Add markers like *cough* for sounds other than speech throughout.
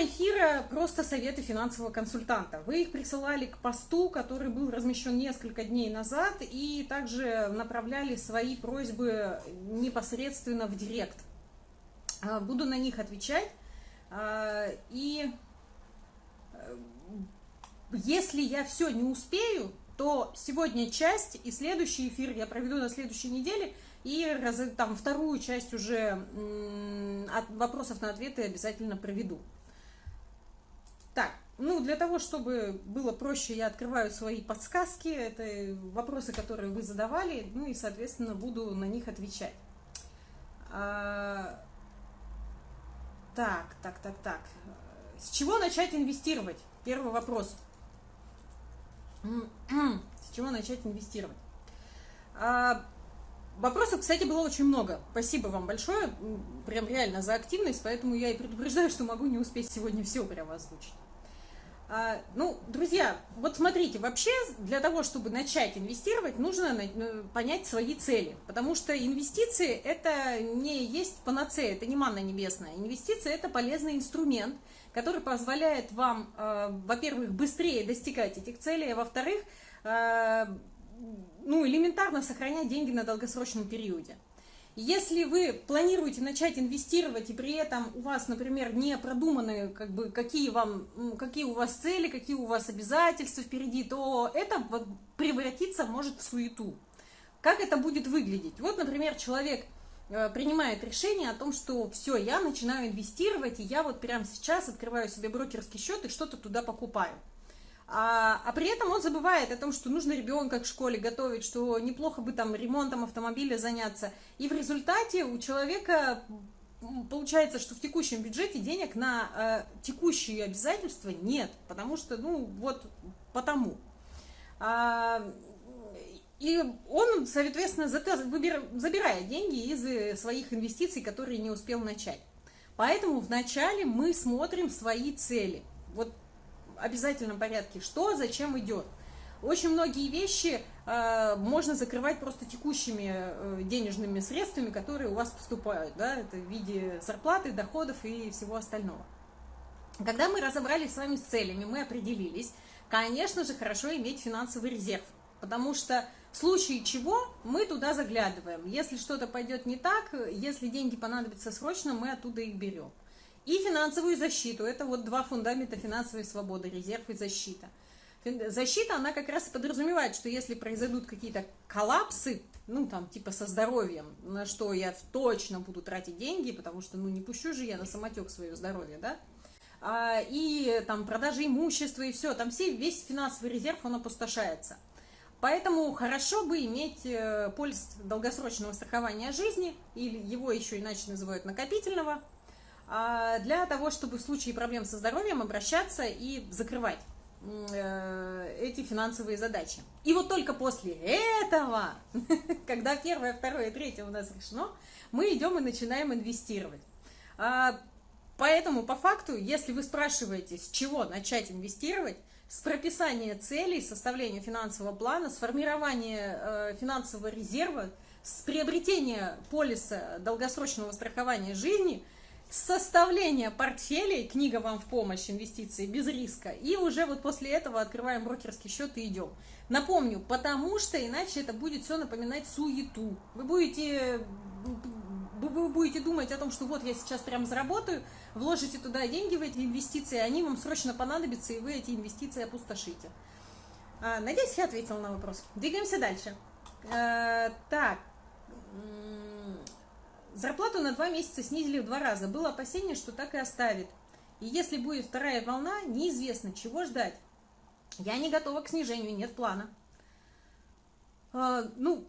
Тема эфира – просто советы финансового консультанта. Вы их присылали к посту, который был размещен несколько дней назад, и также направляли свои просьбы непосредственно в директ. А, буду на них отвечать. А, и э, если я все не успею, то сегодня часть и следующий эфир я проведу на следующей неделе, и там вторую часть уже от вопросов на ответы обязательно проведу. Так, ну, для того, чтобы было проще, я открываю свои подсказки, это вопросы, которые вы задавали, ну и, соответственно, буду на них отвечать. А, так, так, так, так. С чего начать инвестировать? Первый вопрос. С чего начать инвестировать? А, вопросов, кстати, было очень много. Спасибо вам большое, прям реально за активность, поэтому я и предупреждаю, что могу не успеть сегодня все прямо озвучить. А, ну, друзья, вот смотрите, вообще для того, чтобы начать инвестировать, нужно ну, понять свои цели, потому что инвестиции – это не есть панацея, это не манна небесная. Инвестиции – это полезный инструмент, который позволяет вам, э, во-первых, быстрее достигать этих целей, а во-вторых, э, ну, элементарно сохранять деньги на долгосрочном периоде. Если вы планируете начать инвестировать, и при этом у вас, например, не продуманы, как бы, какие, вам, какие у вас цели, какие у вас обязательства впереди, то это превратиться может в суету. Как это будет выглядеть? Вот, например, человек э, принимает решение о том, что все, я начинаю инвестировать, и я вот прямо сейчас открываю себе брокерский счет и что-то туда покупаю. А, а при этом он забывает о том, что нужно ребенка к школе готовить, что неплохо бы там ремонтом автомобиля заняться. И в результате у человека получается, что в текущем бюджете денег на э, текущие обязательства нет, потому что, ну, вот потому. А, и он, соответственно, забирает деньги из своих инвестиций, которые не успел начать. Поэтому вначале мы смотрим свои цели. Вот обязательном порядке, что зачем идет. Очень многие вещи э, можно закрывать просто текущими э, денежными средствами, которые у вас поступают, да, это в виде зарплаты, доходов и всего остального. Когда мы разобрались с вами с целями, мы определились, конечно же, хорошо иметь финансовый резерв, потому что в случае чего мы туда заглядываем. Если что-то пойдет не так, если деньги понадобятся срочно, мы оттуда их берем и финансовую защиту. Это вот два фундамента финансовой свободы, резерв и защита. Защита, она как раз подразумевает, что если произойдут какие-то коллапсы, ну, там, типа со здоровьем, на что я точно буду тратить деньги, потому что, ну, не пущу же я на самотек свое здоровье, да, а, и там продажи имущества и все, там все, весь финансовый резерв, он опустошается. Поэтому хорошо бы иметь э, полис долгосрочного страхования жизни, или его еще иначе называют накопительного, для того, чтобы в случае проблем со здоровьем обращаться и закрывать э, эти финансовые задачи. И вот только после этого, *laughs* когда первое, второе, третье у нас решено, мы идем и начинаем инвестировать. А, поэтому, по факту, если вы спрашиваете, с чего начать инвестировать, с прописания целей, составления финансового плана, с формирования э, финансового резерва, с приобретения полиса долгосрочного страхования жизни – составление портфелей, книга вам в помощь, инвестиции без риска, и уже вот после этого открываем брокерский счет и идем. Напомню, потому что иначе это будет все напоминать суету. Вы будете, вы будете думать о том, что вот я сейчас прям заработаю, вложите туда деньги в эти инвестиции, они вам срочно понадобятся, и вы эти инвестиции опустошите. А, надеюсь, я ответила на вопрос. Двигаемся дальше. А, так. Зарплату на два месяца снизили в два раза. Было опасение, что так и оставит. И если будет вторая волна, неизвестно, чего ждать. Я не готова к снижению, нет плана. А, ну,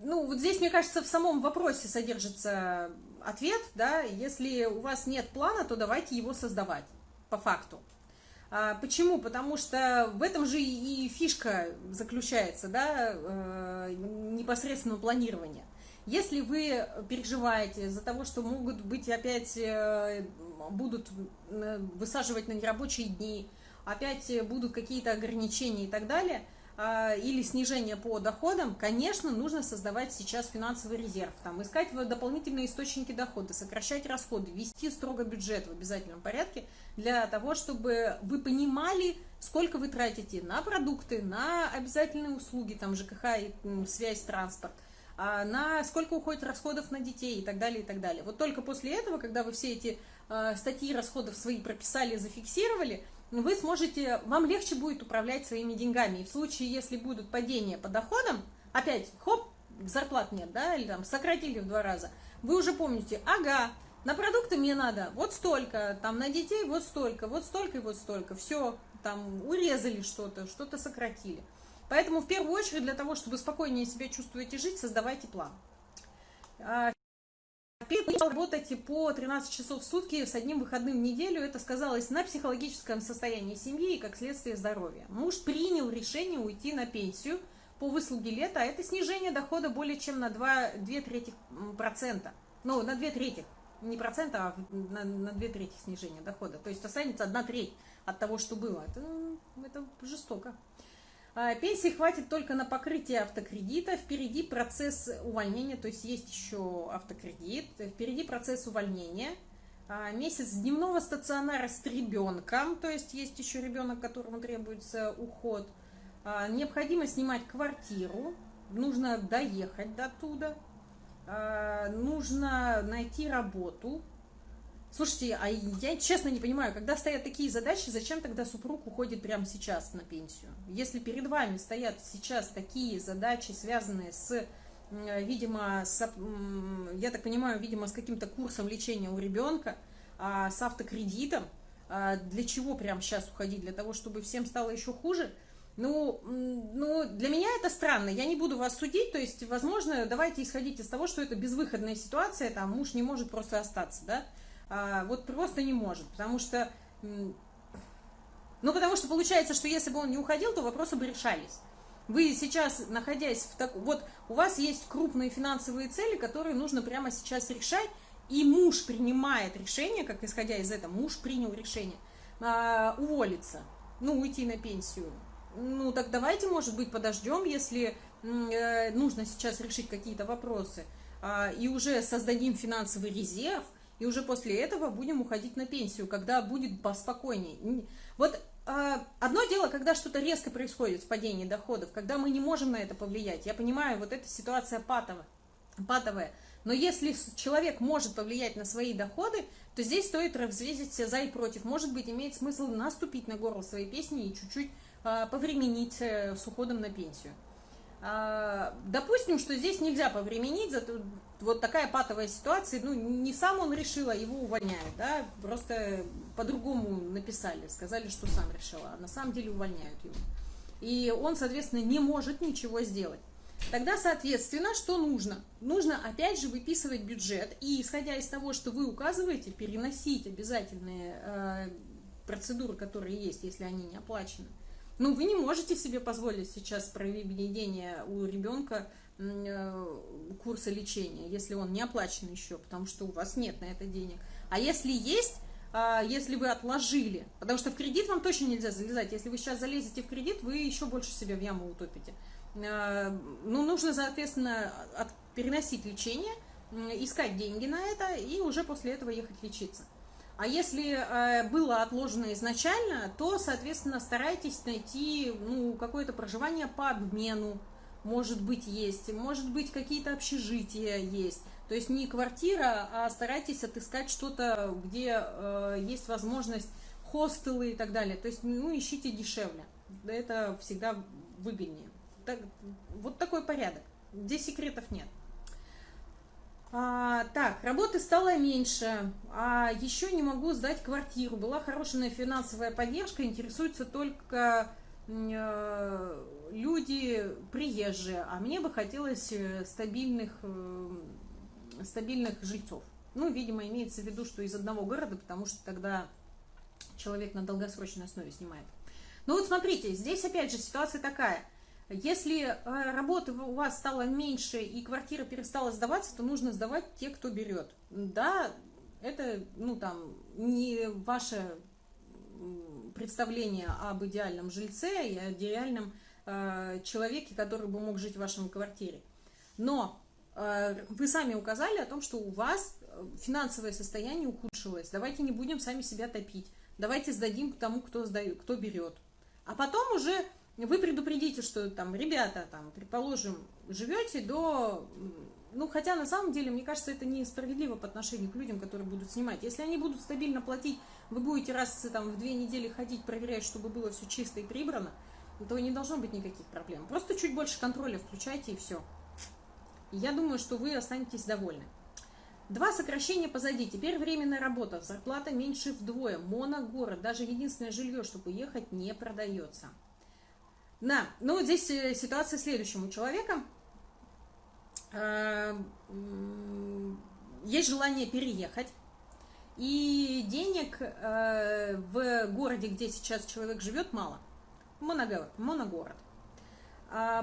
ну, вот здесь, мне кажется, в самом вопросе содержится ответ, да, если у вас нет плана, то давайте его создавать, по факту. А, почему? Потому что в этом же и фишка заключается, да, э, непосредственного планирования. Если вы переживаете за того, что могут быть опять, э, будут э, высаживать на нерабочие дни, опять будут какие-то ограничения и так далее, или снижение по доходам, конечно, нужно создавать сейчас финансовый резерв, там, искать дополнительные источники дохода, сокращать расходы, вести строго бюджет в обязательном порядке для того, чтобы вы понимали, сколько вы тратите на продукты, на обязательные услуги, там, ЖКХ, связь, транспорт, а, на сколько уходит расходов на детей и так далее, и так далее. Вот только после этого, когда вы все эти а, статьи расходов свои прописали, зафиксировали, вы сможете, вам легче будет управлять своими деньгами. И в случае, если будут падения по доходам, опять, хоп, зарплат нет, да, или там сократили в два раза, вы уже помните, ага, на продукты мне надо вот столько, там на детей вот столько, вот столько и вот столько, все, там урезали что-то, что-то сократили. Поэтому в первую очередь для того, чтобы спокойнее себя чувствовать и жить, создавайте план. Работать по 13 часов в сутки с одним выходным в неделю, это сказалось на психологическом состоянии семьи и как следствие здоровья. Муж принял решение уйти на пенсию по выслуге лета, а это снижение дохода более чем на 2, 2 третьих процента. Ну, на 2 третьих, не процента, а на, на 2 трети снижения дохода. То есть останется 1 треть от того, что было. Это, это жестоко. А, пенсии хватит только на покрытие автокредита. Впереди процесс увольнения, то есть есть еще автокредит. Впереди процесс увольнения. А, месяц дневного стационара с ребенком, то есть есть еще ребенок, которому требуется уход. А, необходимо снимать квартиру, нужно доехать до туда. Нужно найти работу, Слушайте, а я честно не понимаю, когда стоят такие задачи, зачем тогда супруг уходит прямо сейчас на пенсию? Если перед вами стоят сейчас такие задачи, связанные с, видимо, с, я так понимаю, видимо, с каким-то курсом лечения у ребенка, а, с автокредитом, а, для чего прямо сейчас уходить? Для того, чтобы всем стало еще хуже? Ну, ну, для меня это странно, я не буду вас судить, то есть, возможно, давайте исходить из того, что это безвыходная ситуация, там, муж не может просто остаться, да, вот просто не может, потому что, ну, потому что получается, что если бы он не уходил, то вопросы бы решались. Вы сейчас, находясь в так, вот у вас есть крупные финансовые цели, которые нужно прямо сейчас решать, и муж принимает решение, как исходя из этого, муж принял решение а, уволиться, ну, уйти на пенсию. Ну, так давайте, может быть, подождем, если э, нужно сейчас решить какие-то вопросы, э, и уже создадим финансовый резерв, и уже после этого будем уходить на пенсию, когда будет поспокойнее. Вот э, одно дело, когда что-то резко происходит в падении доходов, когда мы не можем на это повлиять. Я понимаю, вот эта ситуация патовая, патовая. Но если человек может повлиять на свои доходы, то здесь стоит взвесить все за и против. Может быть, имеет смысл наступить на горло своей песни и чуть-чуть э, повременить э, с уходом на пенсию. А, допустим, что здесь нельзя повременить, зато вот такая патовая ситуация, ну, не сам он решил, а его увольняют, да, просто по-другому написали, сказали, что сам решил, а на самом деле увольняют его. И он, соответственно, не может ничего сделать. Тогда, соответственно, что нужно? Нужно, опять же, выписывать бюджет и, исходя из того, что вы указываете, переносить обязательные э, процедуры, которые есть, если они не оплачены. Ну, вы не можете себе позволить сейчас проведение у ребенка курса лечения, если он не оплачен еще, потому что у вас нет на это денег. А если есть, а, если вы отложили, потому что в кредит вам точно нельзя залезать, если вы сейчас залезете в кредит, вы еще больше себя в яму утопите. Э, ну, нужно, соответственно, переносить лечение, искать деньги на это и уже после этого ехать лечиться. А если э, было отложено изначально, то, соответственно, старайтесь найти ну, какое-то проживание по обмену, может быть, есть, может быть, какие-то общежития есть. То есть не квартира, а старайтесь отыскать что-то, где э, есть возможность хостелы и так далее. То есть, ну, ищите дешевле. Это всегда выгоднее. Так, вот такой порядок. Здесь секретов нет. А, так, работы стало меньше, а еще не могу сдать квартиру. Была хорошая финансовая поддержка, интересуются только люди приезжие, а мне бы хотелось э, стабильных, э, стабильных жильцов. Ну, видимо, имеется в виду, что из одного города, потому что тогда человек на долгосрочной основе снимает. Ну вот смотрите, здесь опять же ситуация такая – если э, работы у вас стало меньше и квартира перестала сдаваться, то нужно сдавать те, кто берет. Да, это, ну, там, не ваше представление об идеальном жильце и идеальном э, человеке, который бы мог жить в вашем квартире. Но э, вы сами указали о том, что у вас финансовое состояние ухудшилось. Давайте не будем сами себя топить. Давайте сдадим тому, кто, сдает, кто берет. А потом уже вы предупредите, что там, ребята, там, предположим, живете до... Ну, хотя на самом деле, мне кажется, это несправедливо по отношению к людям, которые будут снимать. Если они будут стабильно платить, вы будете раз там, в две недели ходить, проверять, чтобы было все чисто и прибрано, то не должно быть никаких проблем. Просто чуть больше контроля включайте и все. я думаю, что вы останетесь довольны. Два сокращения позади. Теперь временная работа. Зарплата меньше вдвое. Моногород. Даже единственное жилье, чтобы уехать, не продается. Да, ну здесь э, ситуация следующая. У человека есть желание переехать, и денег э, в городе, где сейчас человек живет, мало. Моногород. моногород. Э,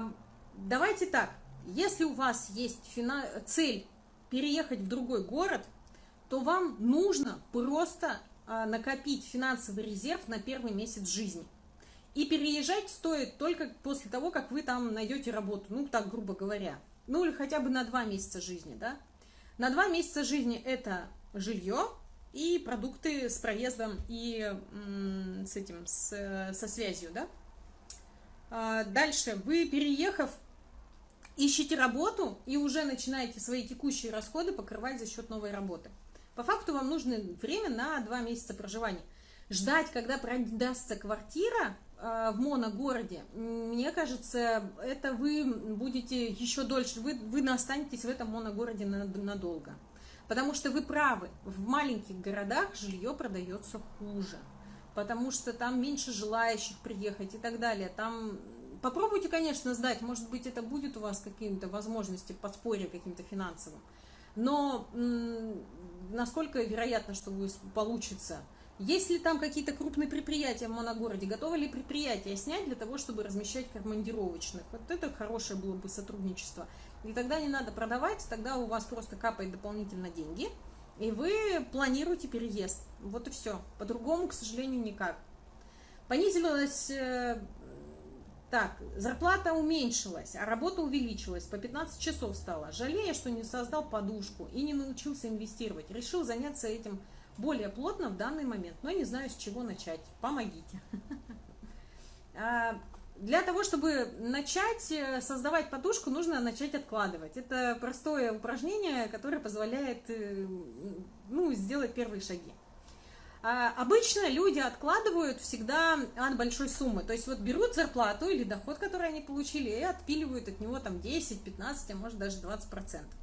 давайте так, если у вас есть цель переехать в другой город, то вам нужно просто э, накопить финансовый резерв на первый месяц жизни. И переезжать стоит только после того, как вы там найдете работу, ну, так грубо говоря. Ну, или хотя бы на два месяца жизни, да. На два месяца жизни это жилье и продукты с проездом и с этим, с, со связью, да. А дальше, вы, переехав, ищете работу и уже начинаете свои текущие расходы покрывать за счет новой работы. По факту вам нужно время на два месяца проживания. Ждать, когда продастся квартира, в моногороде, мне кажется, это вы будете еще дольше, вы, вы останетесь в этом моногороде надолго. Потому что вы правы, в маленьких городах жилье продается хуже, потому что там меньше желающих приехать и так далее. Там попробуйте, конечно, сдать, может быть, это будет у вас какие-то возможности подспорья каким-то финансовым. Но насколько вероятно, что вы получится – есть ли там какие-то крупные предприятия в моногороде? Готовы ли предприятия снять для того, чтобы размещать командировочных? Вот это хорошее было бы сотрудничество. И тогда не надо продавать, тогда у вас просто капает дополнительно деньги, и вы планируете переезд. Вот и все. По-другому, к сожалению, никак. Понизилась... Э, так, зарплата уменьшилась, а работа увеличилась, по 15 часов стало. Жалея, что не создал подушку и не научился инвестировать. Решил заняться этим более плотно в данный момент, но не знаю, с чего начать. Помогите. *laughs* А, для того, чтобы начать э, создавать подушку, нужно начать откладывать. Это простое упражнение, которое позволяет э, ну, сделать первые шаги. А, обычно люди откладывают всегда от большой суммы. То есть вот берут зарплату или доход, который они получили, и отпиливают от него там 10, 15, а может даже 20 процентов.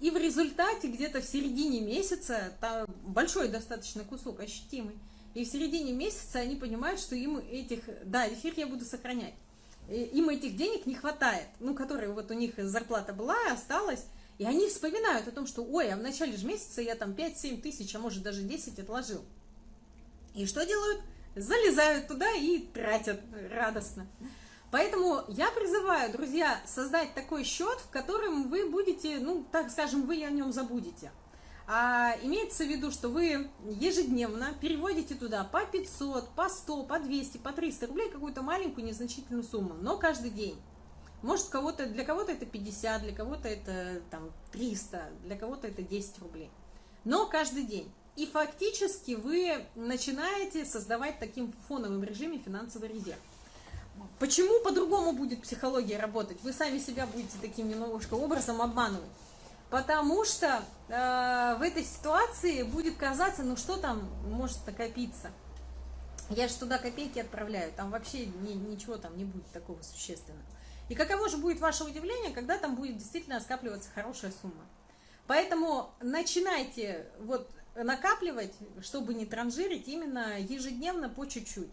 И в результате где-то в середине месяца, там большой достаточно кусок, ощутимый, и в середине месяца они понимают, что им этих, да, эфир я буду сохранять, им этих денег не хватает, ну, которые вот у них зарплата была, осталась, и они вспоминают о том, что, ой, а в начале же месяца я там 5-7 тысяч, а может даже 10 отложил. И что делают? Залезают туда и тратят радостно. Поэтому я призываю, друзья, создать такой счет, в котором вы будете, ну, так скажем, вы о нем забудете. А имеется в виду, что вы ежедневно переводите туда по 500, по 100, по 200, по 300 рублей какую-то маленькую незначительную сумму, но каждый день. Может, кого-то, для кого-то это 50, для кого-то это там 300, для кого-то это 10 рублей. Но каждый день. И фактически вы начинаете создавать таким фоновым режиме финансовый резерв. Почему по-другому будет психология работать? Вы сами себя будете таким немножко образом обманывать. Потому что э, в этой ситуации будет казаться, ну что там может накопиться. Я же туда копейки отправляю, там вообще ни, ничего там не будет такого существенного. И каково же будет ваше удивление, когда там будет действительно скапливаться хорошая сумма. Поэтому начинайте вот накапливать, чтобы не транжирить, именно ежедневно по чуть-чуть.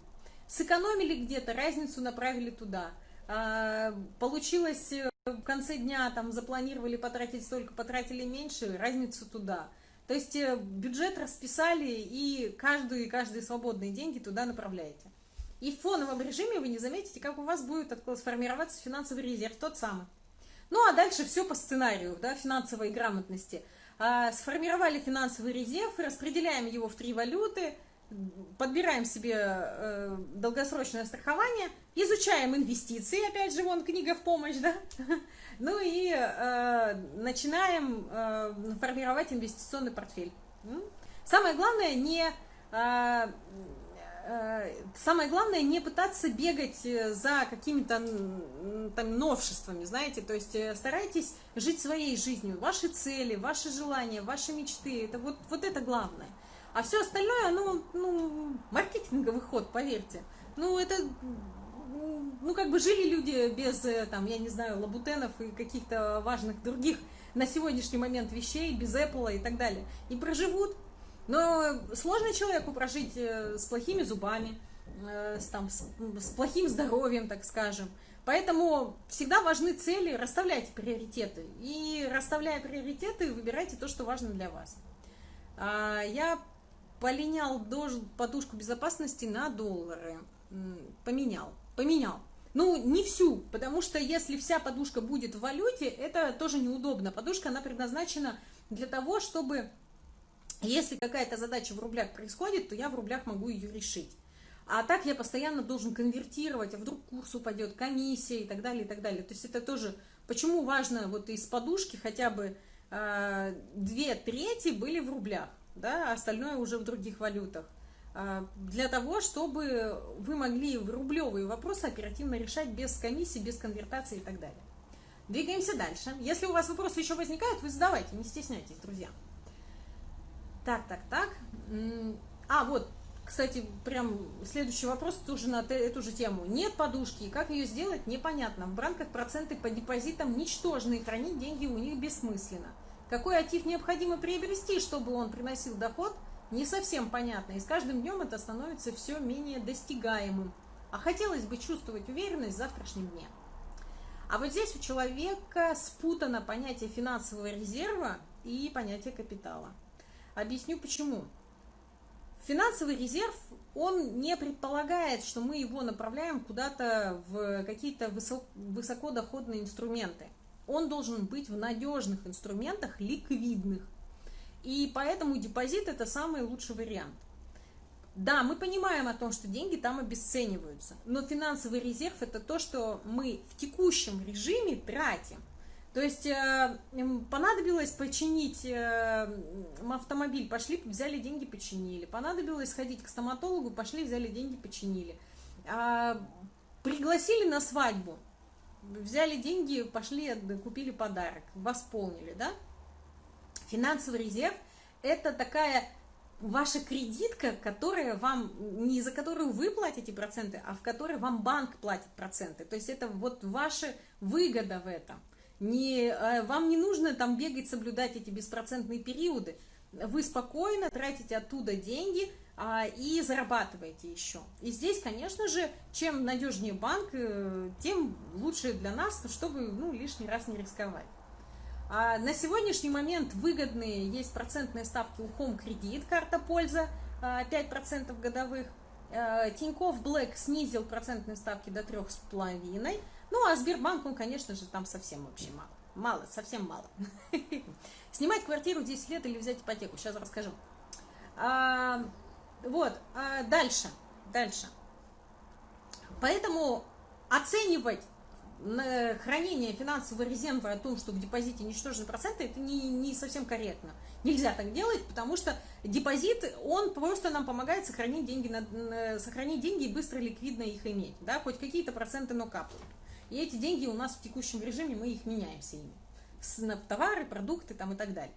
Сэкономили где-то, разницу направили туда. А, получилось э, в конце дня, там запланировали потратить столько, потратили меньше, разницу туда. То есть э, бюджет расписали и каждую и каждые свободные деньги туда направляете. И в фоновом режиме вы не заметите, как у вас будет сформироваться финансовый резерв, тот самый. Ну а дальше все по сценарию, да, финансовой грамотности. А, сформировали финансовый резерв, распределяем его в три валюты – подбираем себе э, долгосрочное страхование, изучаем инвестиции, опять же, вон книга в помощь, да, *laughs* ну и э, начинаем э, формировать инвестиционный портфель. Самое главное не э, э, самое главное не пытаться бегать э, за какими-то там новшествами, знаете, то есть старайтесь жить своей жизнью, ваши цели, ваши желания, ваши мечты, это вот, вот это главное. А все остальное, оно, ну, маркетинговый ход, поверьте. Ну, это, ну, как бы жили люди без, э, там, я не знаю, лабутенов и каких-то важных других на сегодняшний момент вещей, без Apple и так далее. И проживут. Но сложно человеку прожить э, с плохими зубами, э, с, там, с, с плохим здоровьем, так скажем. Поэтому всегда важны цели, расставляйте приоритеты. И расставляя приоритеты, выбирайте то, что важно для вас. А, я полинял подушку безопасности на доллары. Поменял, поменял. Ну, не всю, потому что если вся подушка будет в валюте, это тоже неудобно. Подушка, она предназначена для того, чтобы, если какая-то задача в рублях происходит, то я в рублях могу ее решить. А так я постоянно должен конвертировать, а вдруг курс упадет, комиссия и так далее, и так далее. То есть это тоже, почему важно вот из подушки хотя бы э, две трети были в рублях да, а остальное уже в других валютах. А, для того, чтобы вы могли рублевые вопросы оперативно решать без комиссии, без конвертации и так далее. Двигаемся дальше. Если у вас вопросы еще возникают, вы задавайте, не стесняйтесь, друзья. Так, так, так. А, вот, кстати, прям следующий вопрос тоже на эту же тему. Нет подушки, как ее сделать, непонятно. В банках проценты по депозитам ничтожные, хранить деньги у них бессмысленно. Какой актив необходимо приобрести, чтобы он приносил доход, не совсем понятно, и с каждым днем это становится все менее достигаемым. А хотелось бы чувствовать уверенность в завтрашнем дне. А вот здесь у человека спутано понятие финансового резерва и понятие капитала. Объясню почему. Финансовый резерв, он не предполагает, что мы его направляем куда-то в какие-то высокодоходные инструменты он должен быть в надежных инструментах, ликвидных. И поэтому депозит это самый лучший вариант. Да, мы понимаем о том, что деньги там обесцениваются, но финансовый резерв это то, что мы в текущем режиме тратим. То есть э, понадобилось починить э, автомобиль, пошли, взяли деньги, починили. Понадобилось сходить к стоматологу, пошли, взяли деньги, починили. А, пригласили на свадьбу, взяли деньги, пошли, купили подарок, восполнили, да? Финансовый резерв – это такая ваша кредитка, которая вам, не за которую вы платите проценты, а в которой вам банк платит проценты. То есть это вот ваша выгода в этом. Не, э, вам не нужно там бегать, соблюдать эти беспроцентные периоды. Вы спокойно тратите оттуда деньги, а, и зарабатываете еще. И здесь, конечно же, чем надежнее банк, э, тем лучше для нас, чтобы ну, лишний раз не рисковать. А на сегодняшний момент выгодные есть процентные ставки у Home Кредит, карта польза, 5% годовых. Э, Тинькофф Блэк снизил процентные ставки до 3,5%. Ну, а Сбербанк, он, конечно же, там совсем вообще мало. Мало, совсем мало. *laughs* Снимать квартиру 10 лет или взять ипотеку, сейчас расскажу. А, вот, а дальше, дальше. Поэтому оценивать хранение финансового резерва о том, что в депозите ничтожные проценты, это не, не совсем корректно. Нельзя так делать, потому что депозит, он просто нам помогает сохранить деньги, на, сохранить деньги и быстро ликвидно их иметь. Да? Хоть какие-то проценты, но капают. И эти деньги у нас в текущем режиме, мы их меняемся ими. С, на товары, продукты там, и так далее.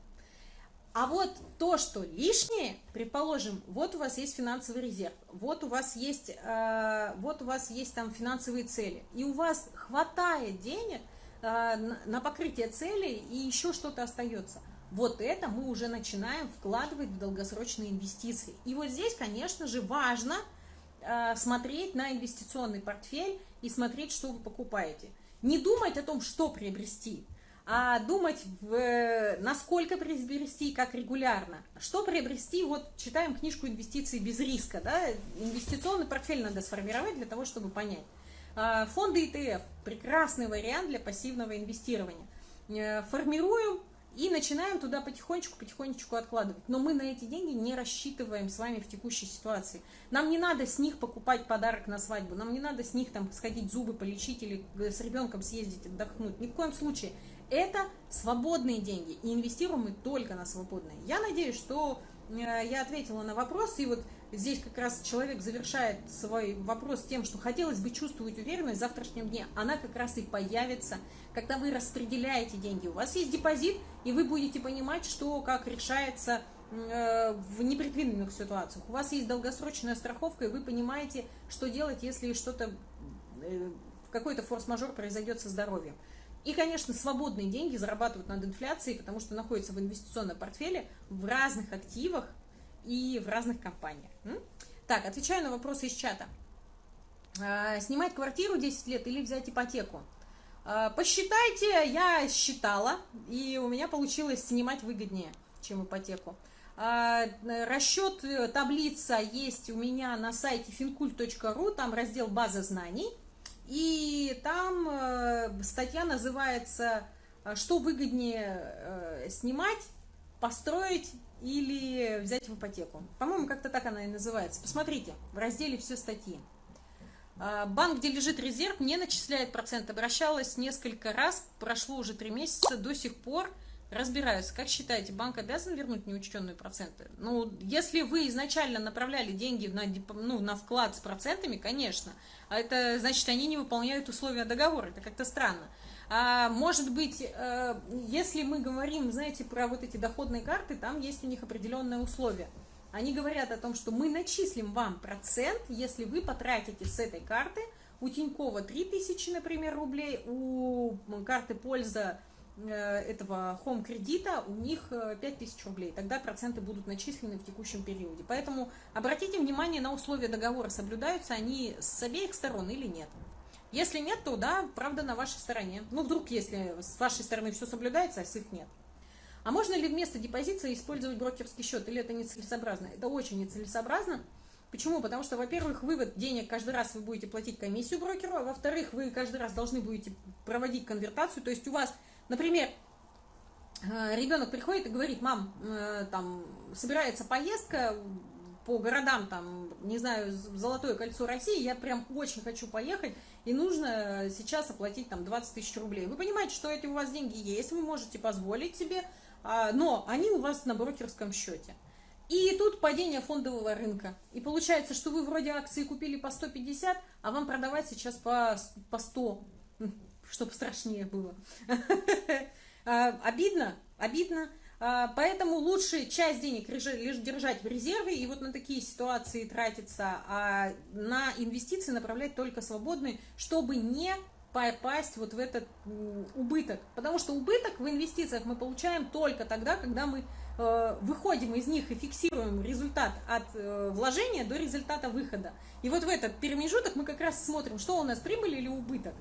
А вот то, что лишнее, предположим, вот у вас есть финансовый резерв, вот у вас есть, э, вот у вас есть там финансовые цели, и у вас хватает денег э, на покрытие целей, и еще что-то остается. Вот это мы уже начинаем вкладывать в долгосрочные инвестиции. И вот здесь, конечно же, важно смотреть на инвестиционный портфель и смотреть, что вы покупаете. Не думать о том, что приобрести, а думать, в, насколько приобрести и как регулярно. Что приобрести, вот читаем книжку «Инвестиции без риска», да, инвестиционный портфель надо сформировать для того, чтобы понять. А, фонды ETF – прекрасный вариант для пассивного инвестирования. Э, формируем и начинаем туда потихонечку-потихонечку откладывать. Но мы на эти деньги не рассчитываем с вами в текущей ситуации. Нам не надо с них покупать подарок на свадьбу, нам не надо с них там сходить зубы полечить или с ребенком съездить отдохнуть. Ни в коем случае. Это свободные деньги, и инвестируем мы только на свободные. Я надеюсь, что э, я ответила на вопрос, и вот здесь как раз человек завершает свой вопрос тем, что хотелось бы чувствовать уверенность в завтрашнем дне. Она как раз и появится, когда вы распределяете деньги. У вас есть депозит, и вы будете понимать, что как решается э, в непредвиденных ситуациях. У вас есть долгосрочная страховка, и вы понимаете, что делать, если что-то, э, какой-то форс-мажор произойдет со здоровьем. И, конечно, свободные деньги зарабатывают над инфляцией, потому что находятся в инвестиционном портфеле в разных активах и в разных компаниях. Так, отвечаю на вопросы из чата. А, снимать квартиру 10 лет или взять ипотеку? А, посчитайте, я считала, и у меня получилось снимать выгоднее, чем ипотеку. А, расчет, э, таблица есть у меня на сайте fincult.ru, там раздел «База знаний», и там э, статья называется «Что выгоднее э, снимать, построить или взять в ипотеку. По-моему, как-то так она и называется. Посмотрите, в разделе все статьи. А, банк, где лежит резерв, не начисляет процент. Обращалась несколько раз, прошло уже три месяца, до сих пор разбираются. Как считаете, банк обязан вернуть неучтенные проценты? Ну, если вы изначально направляли деньги на, ну, на вклад с процентами, конечно. А это значит, они не выполняют условия договора. Это как-то странно. А, может быть, э, если мы говорим, знаете, про вот эти доходные карты, там есть у них определенные условия. Они говорят о том, что мы начислим вам процент, если вы потратите с этой карты, у Тинькова 3000, например, рублей, у карты польза э, этого home кредита у них 5000 э, рублей. Тогда проценты будут начислены в текущем периоде. Поэтому обратите внимание на условия договора, соблюдаются они с обеих сторон или нет. Если нет, то да, правда на вашей стороне. Ну, вдруг, если с вашей стороны все соблюдается, а с их нет. А можно ли вместо депозита использовать брокерский счет, или это нецелесообразно? Это очень нецелесообразно. Почему? Потому что, во-первых, вывод денег каждый раз вы будете платить комиссию брокеру, а во-вторых, вы каждый раз должны будете проводить конвертацию. То есть у вас, например, э, ребенок приходит и говорит, мам, э, там собирается поездка, по городам, там, не знаю, Золотое кольцо России, я прям очень хочу поехать, и нужно сейчас оплатить там 20 тысяч рублей. Вы понимаете, что эти у вас деньги есть, вы можете позволить себе, а, но они у вас на брокерском счете. И тут падение фондового рынка. И получается, что вы вроде акции купили по 150, а вам продавать сейчас по, по 100, чтобы страшнее было. *laughs* А, обидно, обидно. А, поэтому лучше часть денег лишь держать в резерве и вот на такие ситуации тратиться, а на инвестиции направлять только свободные, чтобы не попасть вот в этот убыток. Потому что убыток в инвестициях мы получаем только тогда, когда мы э, выходим из них и фиксируем результат от э, вложения до результата выхода. И вот в этот промежуток мы как раз смотрим, что у нас прибыль или убыток.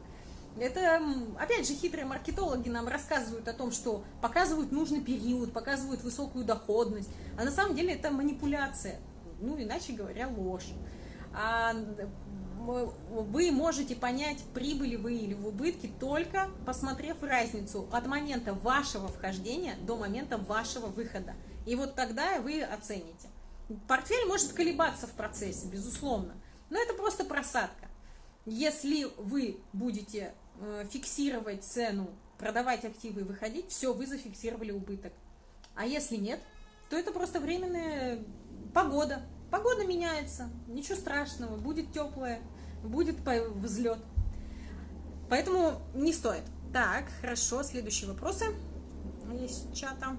Это, опять же, хитрые маркетологи нам рассказывают о том, что показывают нужный период, показывают высокую доходность, а на самом деле это манипуляция, ну, иначе говоря, ложь. А вы можете понять, прибыли вы или в убытке, только посмотрев разницу от момента вашего вхождения до момента вашего выхода. И вот тогда вы оцените. Портфель может колебаться в процессе, безусловно, но это просто просадка. Если вы будете фиксировать цену, продавать активы и выходить, все, вы зафиксировали убыток. А если нет, то это просто временная погода. Погода меняется, ничего страшного, будет теплое, будет взлет. Поэтому не стоит. Так, хорошо, следующие вопросы есть чата.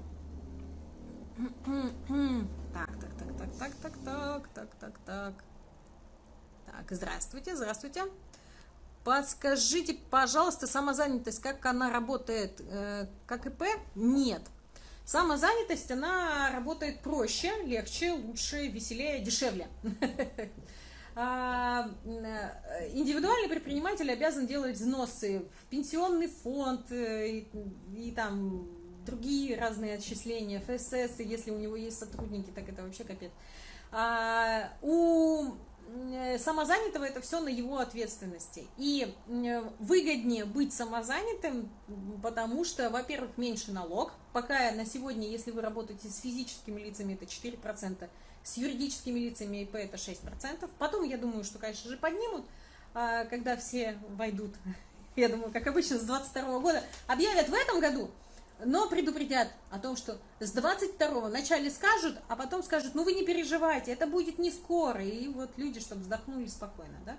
Так, так, так, так, так, так, так, так, так, так. Так, здравствуйте, здравствуйте. Подскажите, пожалуйста, самозанятость, как она работает, э, как ИП? Нет. Самозанятость, она работает проще, легче, лучше, веселее, дешевле. *laughs* А, э, индивидуальный предприниматель обязан делать взносы в пенсионный фонд э, и, и там другие разные отчисления, ФСС, если у него есть сотрудники, так это вообще капец. А, у самозанятого это все на его ответственности. И выгоднее быть самозанятым, потому что, во-первых, меньше налог. Пока на сегодня, если вы работаете с физическими лицами, это 4%, с юридическими лицами ИП это 6%. Потом, я думаю, что, конечно же, поднимут, а, когда все войдут, *laughs* я думаю, как обычно, с 22 года, объявят в этом году – но предупредят о том, что с 22-го вначале скажут, а потом скажут, ну вы не переживайте, это будет не скоро. И вот люди, чтобы вздохнули спокойно, да?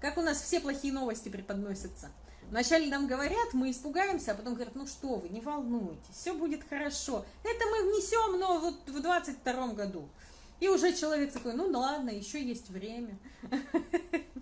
Как у нас все плохие новости преподносятся. Вначале нам говорят, мы испугаемся, а потом говорят, ну что вы, не волнуйтесь, все будет хорошо. Это мы внесем, но вот в 22 году. И уже человек такой, ну ладно, еще есть время. *laughs*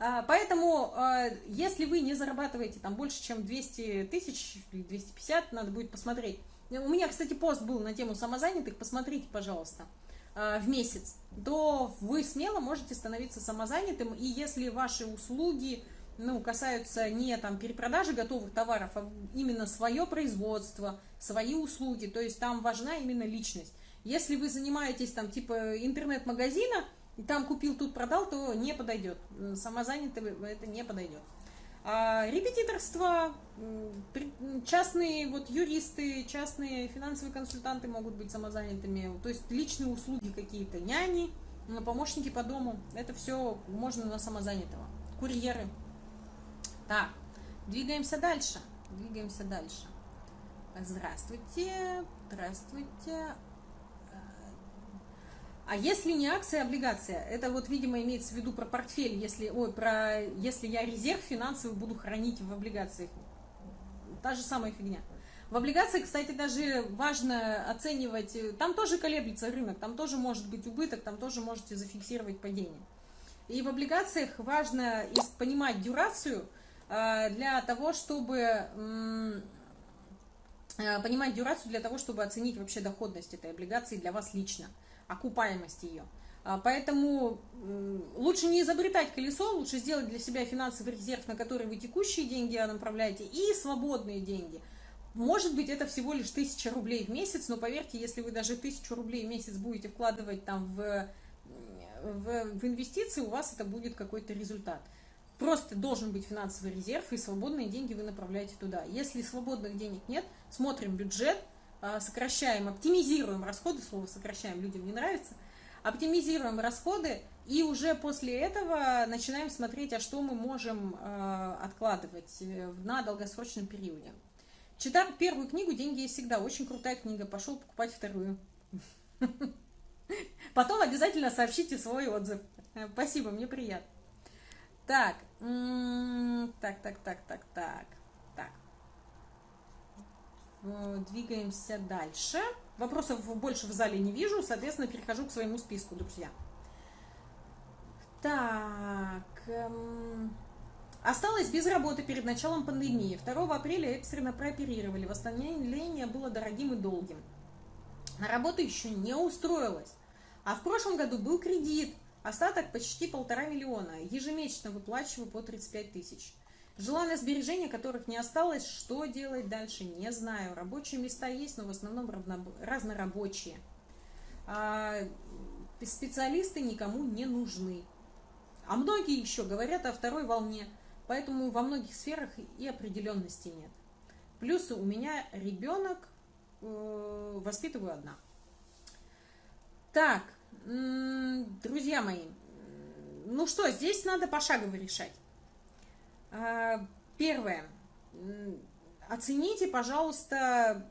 А, поэтому, а, если вы не зарабатываете там больше, чем 200 тысяч или 250, надо будет посмотреть. У меня, кстати, пост был на тему самозанятых, посмотрите, пожалуйста, а, в месяц, то вы смело можете становиться самозанятым, и если ваши услуги ну, касаются не там перепродажи готовых товаров, а именно свое производство, свои услуги, то есть там важна именно личность. Если вы занимаетесь там типа интернет-магазина, там купил, тут продал, то не подойдет. Самозанятый это не подойдет. А репетиторство, частные вот юристы, частные финансовые консультанты могут быть самозанятыми, то есть личные услуги какие-то, няни, помощники по дому, это все можно на самозанятого. Курьеры. Так, двигаемся дальше. Двигаемся дальше. Здравствуйте, здравствуйте. А если не акция, а облигация, это вот, видимо, имеется в виду про портфель, если, ой, про, если я резерв финансовый буду хранить в облигациях. Та же самая фигня. В облигациях, кстати, даже важно оценивать, там тоже колеблется рынок, там тоже может быть убыток, там тоже можете зафиксировать падение. И в облигациях важно понимать дюрацию э, для того, чтобы э, понимать дюрацию для того, чтобы оценить вообще доходность этой облигации для вас лично окупаемость ее. А, поэтому лучше не изобретать колесо, лучше сделать для себя финансовый резерв, на который вы текущие деньги направляете, и свободные деньги. Может быть, это всего лишь тысяча рублей в месяц, но поверьте, если вы даже тысячу рублей в месяц будете вкладывать там в, в, в инвестиции, у вас это будет какой-то результат. Просто должен быть финансовый резерв, и свободные деньги вы направляете туда. Если свободных денег нет, смотрим бюджет, сокращаем, оптимизируем расходы, слово сокращаем людям не нравится, оптимизируем расходы и уже после этого начинаем смотреть, а что мы можем а, откладывать э, на долгосрочном периоде. Читав первую книгу «Деньги есть всегда», очень крутая книга, пошел покупать вторую. Потом обязательно сообщите свой отзыв. Э, спасибо, мне приятно. Так, так, так, так, так, так. Э, двигаемся дальше. Вопросов больше в зале не вижу, соответственно, перехожу к своему списку, друзья. Так. Эм, осталась без работы перед началом пандемии. 2 апреля экстренно прооперировали. Восстановление было дорогим и долгим. На работу еще не устроилась. А в прошлом году был кредит. Остаток почти полтора миллиона. Ежемесячно выплачиваю по 35 тысяч. Желанное сбережения, которых не осталось, что делать дальше, не знаю. Рабочие места есть, но в основном разнорабочие. А специалисты никому не нужны. А многие еще говорят о второй волне, поэтому во многих сферах и определенности нет. Плюс у меня ребенок, э, воспитываю одна. Так, друзья мои, ну что, здесь надо пошагово решать. А, первое. Оцените, пожалуйста,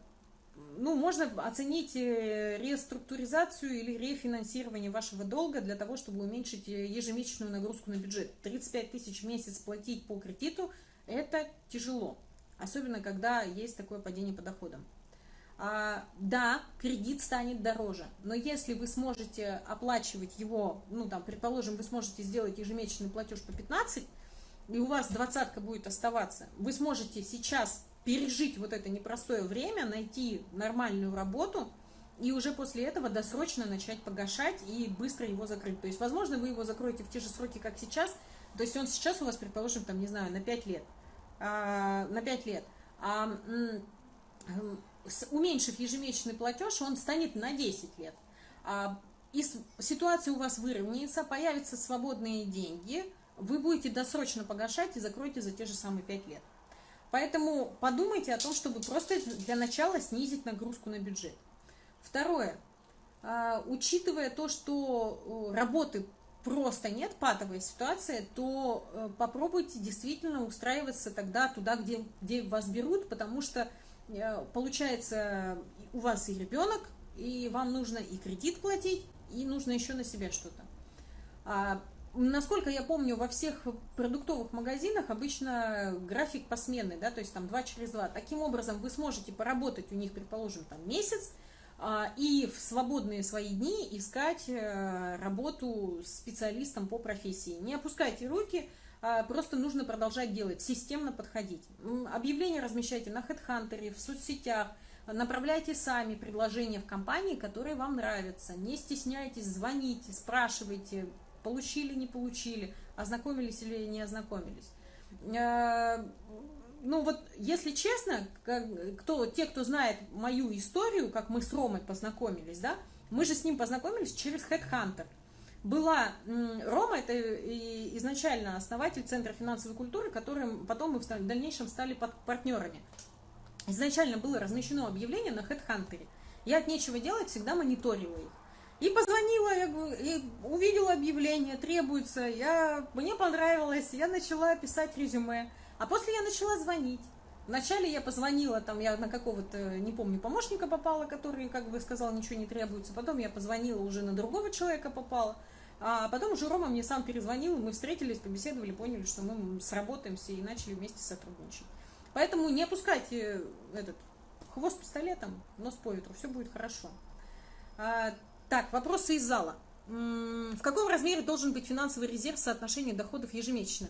ну, можно оценить э, реструктуризацию или рефинансирование вашего долга для того, чтобы уменьшить э, ежемесячную нагрузку на бюджет. 35 тысяч в месяц платить по кредиту – это тяжело, особенно когда есть такое падение по доходам. А, да, кредит станет дороже, но если вы сможете оплачивать его, ну, там, предположим, вы сможете сделать ежемесячный платеж по 15 и у вас двадцатка будет оставаться, вы сможете сейчас пережить вот это непростое время, найти нормальную работу и уже после этого досрочно начать погашать и быстро его закрыть. То есть, возможно, вы его закроете в те же сроки, как сейчас, то есть он сейчас у вас, предположим, там, не знаю, на 5 лет, а, на 5 лет, а, уменьшив ежемесячный платеж, он станет на 10 лет. А и ситуация у вас выровняется, появятся свободные деньги, вы будете досрочно погашать и закроете за те же самые 5 лет. Поэтому подумайте о том, чтобы просто для начала снизить нагрузку на бюджет. Второе. А, учитывая то, что работы просто нет, патовая ситуация, то э, попробуйте действительно устраиваться тогда туда, где, где вас берут, потому что э, получается у вас и ребенок, и вам нужно и кредит платить, и нужно еще на себя что-то. Насколько я помню, во всех продуктовых магазинах обычно график посменный, да, то есть там 2 через 2. Таким образом вы сможете поработать у них, предположим, там месяц, а, и в свободные свои дни искать э, работу специалистом по профессии. Не опускайте руки, а, просто нужно продолжать делать, системно подходить. Объявления размещайте на HeadHunter, в соцсетях, направляйте сами предложения в компании, которые вам нравятся. Не стесняйтесь, звоните, спрашивайте, получили, не получили, ознакомились или не ознакомились. Э, ну вот, если честно, кто, те, кто знает мою историю, как мы с Ромой познакомились, да, мы же с ним познакомились через Headhunter. Была Рома, это изначально основатель Центра финансовой культуры, которым потом мы в дальнейшем стали партнерами. Изначально было размещено объявление на Headhunter. Я от нечего делать всегда мониторила их. И позвонила, я и увидела объявление, требуется, я, мне понравилось, я начала писать резюме. А после я начала звонить. Вначале я позвонила, там я на какого-то, не помню, помощника попала, который, как бы сказал, ничего не требуется. Потом я позвонила, уже на другого человека попала. А потом уже Рома мне сам перезвонил, мы встретились, побеседовали, поняли, что мы сработаемся и начали вместе сотрудничать. Поэтому не опускайте этот хвост пистолетом, нос по ветру, все будет хорошо. Так, вопросы из зала. В каком размере должен быть финансовый резерв в соотношении доходов ежемесячных?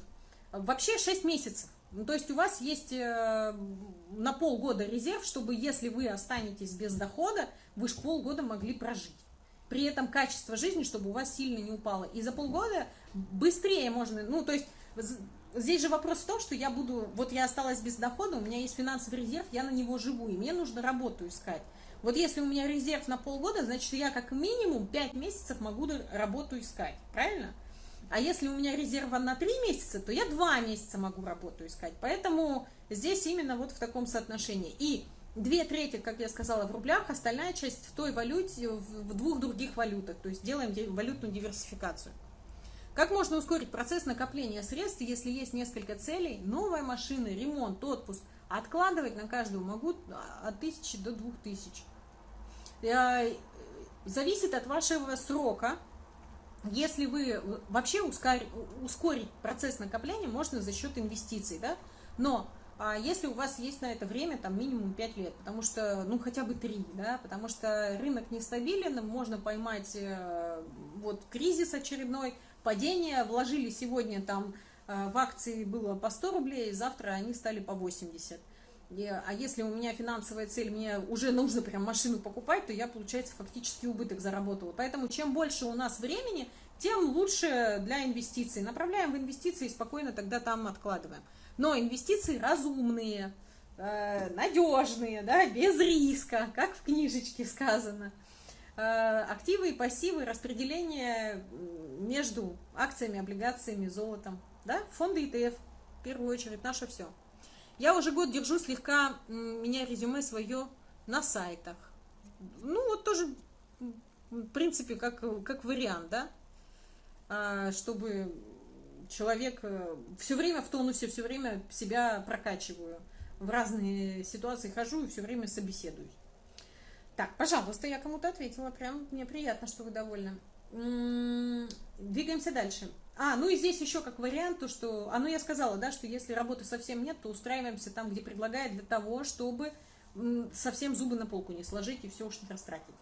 Вообще 6 месяцев. Ну, то есть у вас есть э, на полгода резерв, чтобы если вы останетесь без дохода, вы же полгода могли прожить. При этом качество жизни, чтобы у вас сильно не упало. И за полгода быстрее можно, ну, то есть здесь же вопрос в том, что я буду, вот я осталась без дохода, у меня есть финансовый резерв, я на него живу, и мне нужно работу искать. Вот если у меня резерв на полгода, значит, я как минимум 5 месяцев могу работу искать, правильно? А если у меня резерва на 3 месяца, то я 2 месяца могу работу искать. Поэтому здесь именно вот в таком соотношении. И две трети, как я сказала, в рублях, остальная часть в той валюте, в двух других валютах. То есть делаем валютную диверсификацию. Как можно ускорить процесс накопления средств, если есть несколько целей? Новая машина, ремонт, отпуск. Откладывать на каждого могу от 1000 до 2000. Э, зависит от вашего срока, если вы вообще ускорить процесс накопления можно за счет инвестиций, да, но а если у вас есть на это время, там, минимум 5 лет, потому что, ну, хотя бы 3, да, потому что рынок нестабилен, можно поймать э, вот кризис очередной, падение, вложили сегодня там э, в акции было по 100 рублей, завтра они стали по 80 а если у меня финансовая цель, мне уже нужно прям машину покупать, то я, получается, фактически убыток заработала. Поэтому чем больше у нас времени, тем лучше для инвестиций. Направляем в инвестиции и спокойно тогда там откладываем. Но инвестиции разумные, э, надежные, да, без риска, как в книжечке сказано. Э, активы и пассивы, распределение между акциями, облигациями, золотом. Да? Фонды ETF, в первую очередь, наше все. Я уже год держу слегка, меня резюме свое на сайтах. Ну, вот тоже, в принципе, как, как вариант, да, а, чтобы человек э, все время в тонусе, все время себя прокачиваю. В разные ситуации хожу и все время собеседуюсь. Так, пожалуйста, я кому-то ответила. Прям мне приятно, что вы довольны. Двигаемся дальше. А, ну и здесь еще как вариант, то что, а ну я сказала, да, что если работы совсем нет, то устраиваемся там, где предлагают, для того, чтобы совсем зубы на полку не сложить и все уж не растратить.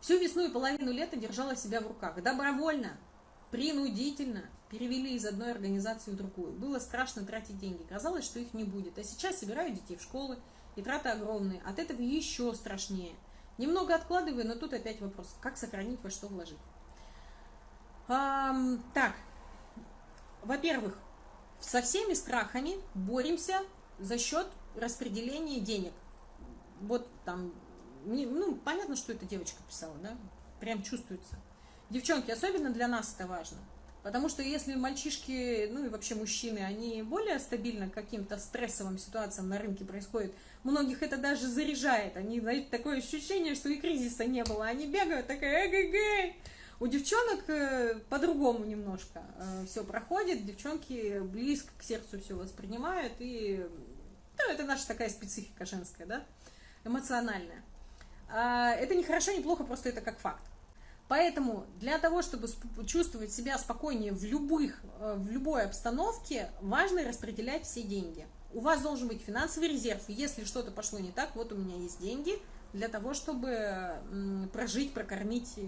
Всю весну и половину лета держала себя в руках. Добровольно, принудительно перевели из одной организации в другую. Было страшно тратить деньги. Казалось, что их не будет. А сейчас собираю детей в школы, и траты огромные. От этого еще страшнее. Немного откладываю, но тут опять вопрос, как сохранить, во что вложить. Эм, так, во-первых, со всеми страхами боремся за счет распределения денег. Вот там, ну, понятно, что эта девочка писала, да? прям чувствуется. Девчонки, особенно для нас это важно. Потому что если мальчишки, ну и вообще мужчины, они более стабильно каким-то стрессовым ситуациям на рынке происходят, многих это даже заряжает. Они дают такое ощущение, что и кризиса не было. Они бегают, такая эгэгэй. У девчонок э, по-другому немножко э, все проходит. Девчонки близко к сердцу все воспринимают. И ну, это наша такая специфика женская, да, эмоциональная. А, это не хорошо, не плохо, просто это как факт. Поэтому для того, чтобы чувствовать себя спокойнее в, любых, э, в любой обстановке, важно распределять все деньги. У вас должен быть финансовый резерв. Если что-то пошло не так, вот у меня есть деньги для того, чтобы прожить, прокормить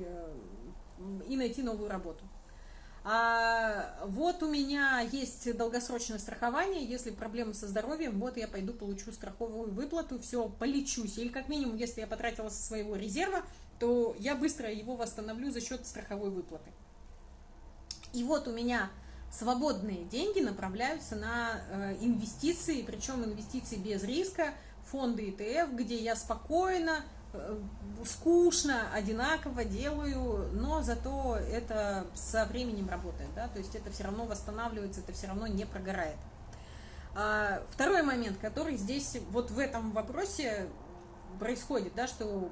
и найти новую работу. А вот у меня есть долгосрочное страхование, если проблемы со здоровьем, вот я пойду получу страховую выплату, все, полечусь. Или как минимум, если я потратила со своего резерва, то я быстро его восстановлю за счет страховой выплаты. И вот у меня свободные деньги направляются на э, инвестиции, причем инвестиции без риска, фонды ETF, где я спокойно, скучно, одинаково делаю, но зато это со временем работает, да, то есть это все равно восстанавливается, это все равно не прогорает. А, второй момент, который здесь вот в этом вопросе происходит, да, что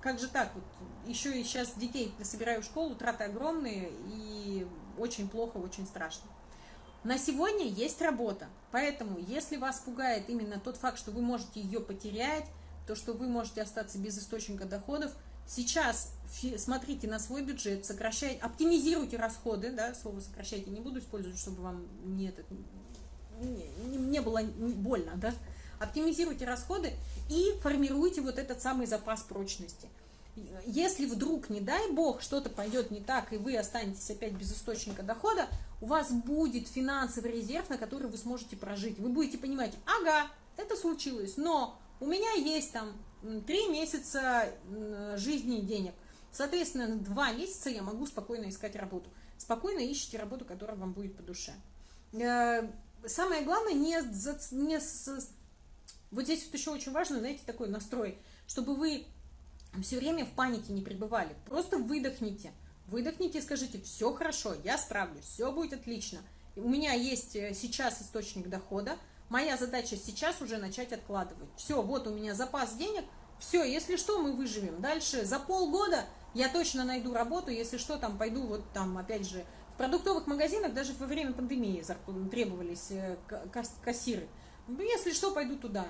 как же так? Вот еще и сейчас детей собираю в школу, траты огромные и очень плохо, очень страшно. На сегодня есть работа, поэтому если вас пугает именно тот факт, что вы можете ее потерять, то, что вы можете остаться без источника доходов, сейчас смотрите на свой бюджет, сокращайте, оптимизируйте расходы, да, слово сокращайте не буду использовать, чтобы вам не, это, не, не было больно, да, оптимизируйте расходы и формируйте вот этот самый запас прочности. Если вдруг, не дай бог, что-то пойдет не так, и вы останетесь опять без источника дохода, у вас будет финансовый резерв, на который вы сможете прожить. Вы будете понимать, ага, это случилось, но у меня есть там три месяца жизни и денег. Соответственно, два месяца я могу спокойно искать работу. Спокойно ищите работу, которая вам будет по душе. Э, самое главное, не, не вот здесь вот еще очень важно, знаете, такой настрой, чтобы вы все время в панике не пребывали. Просто выдохните. Выдохните и скажите, все хорошо, я справлюсь, все будет отлично. У меня есть э, сейчас источник дохода, моя задача сейчас уже начать откладывать. Все, вот у меня запас денег, все, если что, мы выживем. Дальше за полгода я точно найду работу, если что, там пойду вот там, опять же, в продуктовых магазинах даже во время пандемии требовались э, кассиры. Ну, если что, пойду туда.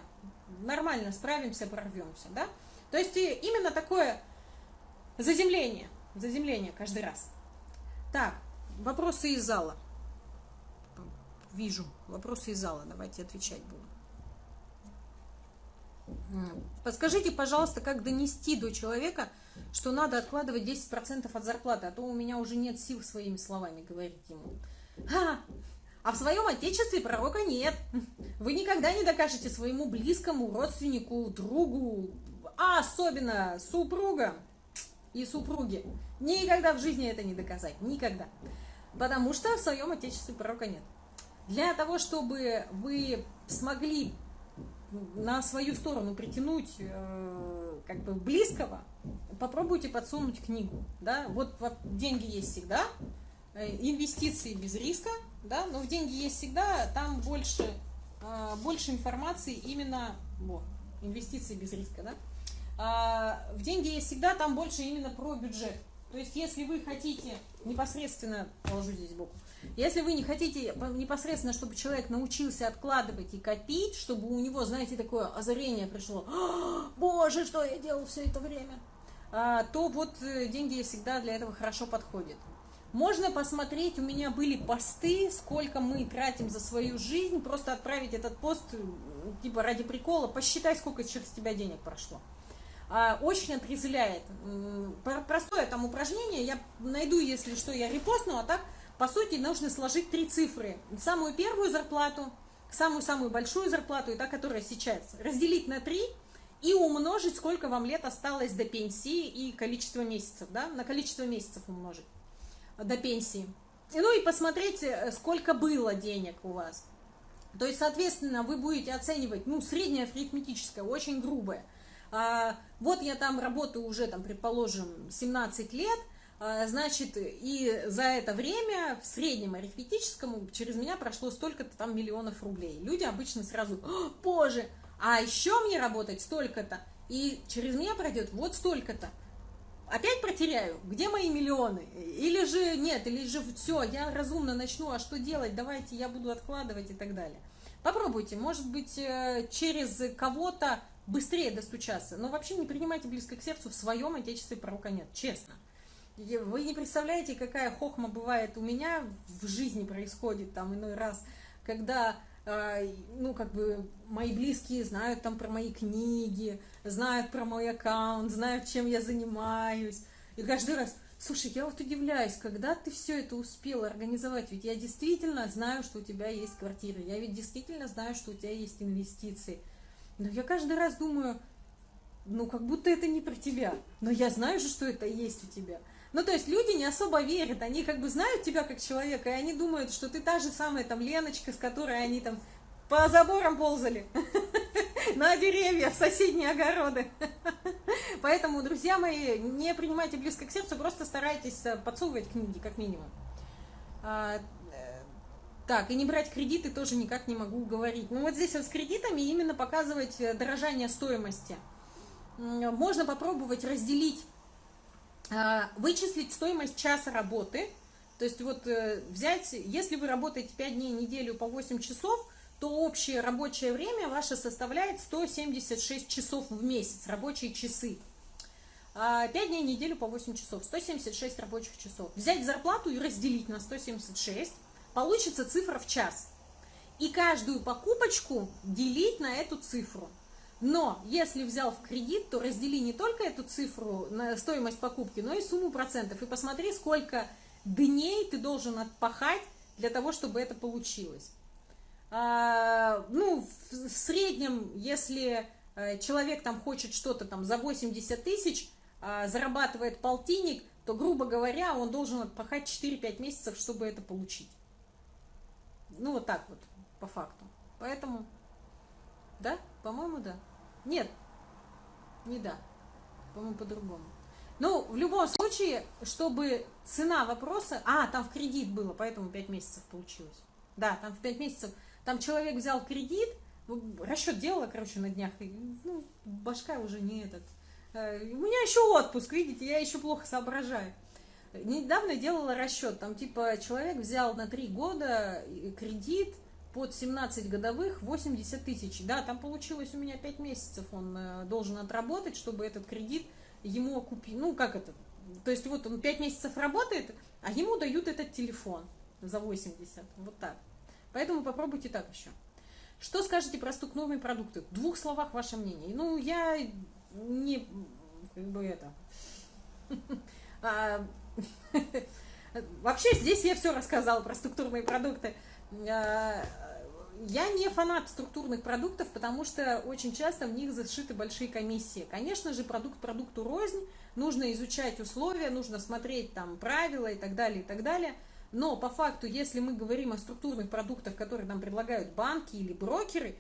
Нормально справимся, прорвемся, да? То есть именно такое заземление, заземление каждый раз. Так, вопросы из зала. Вижу, вопросы из зала, давайте отвечать буду. Подскажите, пожалуйста, как донести до человека, что надо откладывать 10% от зарплаты, а то у меня уже нет сил своими словами говорить ему. Ха, а в своем отечестве пророка нет. Вы никогда не докажете своему близкому, родственнику, другу, а особенно супругам и супруге. Никогда в жизни это не доказать. Никогда. Потому что в своем отечестве пророка нет. Для того, чтобы вы смогли на свою сторону притянуть э, как бы близкого, попробуйте подсунуть книгу. Да? Вот, вот деньги есть всегда, э, инвестиции без риска – да, но в деньги есть всегда, там больше, э, больше информации именно, вот, инвестиции без риска, да, а, в деньги есть всегда, там больше именно про бюджет. То есть, если вы хотите непосредственно, положу здесь сбоку, если вы не хотите непосредственно, чтобы человек научился откладывать и копить, чтобы у него, знаете, такое озарение пришло, боже, что я делал все это время, а, то вот э, деньги всегда для этого хорошо подходят. Можно посмотреть, у меня были посты, сколько мы тратим за свою жизнь, просто отправить этот пост, типа ради прикола, посчитай, сколько через тебя денег прошло. А, очень отрезвляет. Простое там упражнение, я найду, если что, я репостну, а так, по сути, нужно сложить три цифры. Самую первую зарплату, самую-самую большую зарплату, и та, которая сейчас, разделить на три и умножить, сколько вам лет осталось до пенсии и количество месяцев, да, на количество месяцев умножить до пенсии. Ну и посмотрите, э, сколько было денег у вас. То есть, соответственно, вы будете оценивать, ну, среднее арифметическое, очень грубое. а, вот я там работаю уже, там, предположим, 17 лет, значит, и за это время в среднем арифметическом через меня прошло столько-то там миллионов рублей. Люди обычно сразу, боже, а еще мне работать столько-то, и через меня пройдет вот столько-то. Опять протеряю, где мои миллионы? Или же нет, или же все, я разумно начну, а что делать, давайте я буду откладывать и так далее. Попробуйте, может быть, э, через кого-то быстрее достучаться, но вообще не принимайте близко к сердцу, в своем отечестве пророка нет, честно. Вы не представляете, какая хохма бывает у меня в жизни происходит там иной раз, когда а, ну, как бы, мои близкие знают там про мои книги, знают про мой аккаунт, знают, чем я занимаюсь. И каждый раз, слушай, я вот удивляюсь, когда ты все это успел организовать, ведь я действительно знаю, что у тебя есть квартира, я ведь действительно знаю, что у тебя есть инвестиции. Но я каждый раз думаю, ну, как будто это не про тебя, но я знаю же, что это есть у тебя. Ну, то есть люди не особо верят, они как бы знают тебя как человека, и они думают, что ты та же самая там Леночка, с которой они там по заборам ползали, *laughs* на деревья, в соседние огороды. *laughs* Поэтому, друзья мои, не принимайте близко к сердцу, просто старайтесь э, подсовывать книги, как минимум. А, э, так, и не брать кредиты тоже никак не могу говорить. Ну вот здесь вот с кредитами именно показывать э, дорожание стоимости. Можно попробовать разделить вычислить стоимость часа работы, то есть вот э, взять, если вы работаете 5 дней в неделю по 8 часов, то общее рабочее время ваше составляет 176 часов в месяц, рабочие часы. 5 а, дней в неделю по 8 часов, 176 рабочих часов. Взять зарплату и разделить на 176, получится цифра в час. И каждую покупочку делить на эту цифру. Но если взял в кредит, то раздели не только эту цифру на стоимость покупки, но и сумму процентов. И посмотри, сколько дней ты должен отпахать для того, чтобы это получилось. А, ну, в, среднем, если э, человек там хочет что-то там за 80 тысяч, а, зарабатывает полтинник, то, грубо говоря, он должен отпахать 4-5 месяцев, чтобы это получить. Ну, вот так вот, по факту. Поэтому, да, по-моему, да. Нет, не да. По-моему, по-другому. Ну, в любом случае, чтобы цена вопроса... А, там в кредит было, поэтому 5 месяцев получилось. Да, там в 5 месяцев... Там человек взял кредит, расчет делала, короче, на днях. И, ну, башка уже не этот. Э, у меня еще отпуск, видите, я еще плохо соображаю. Недавно делала расчет, там типа человек взял на 3 года кредит, под 17 годовых 80 тысяч. Да, там получилось у меня 5 месяцев он э, должен отработать, чтобы этот кредит ему окупить. Ну, как это? То есть вот он 5 месяцев работает, а ему дают этот телефон за 80. Вот так. Поэтому попробуйте так еще. Что скажете про стукновые продукты? В двух словах ваше мнение. Ну, я не... Как бы это... *laughs* А, *laughs* вообще, здесь я все рассказала про структурные продукты. Я не фанат структурных продуктов, потому что очень часто в них зашиты большие комиссии. Конечно же, продукт продукту рознь, нужно изучать условия, нужно смотреть там правила и так далее, и так далее. Но по факту, если мы говорим о структурных продуктах, которые нам предлагают банки или брокеры,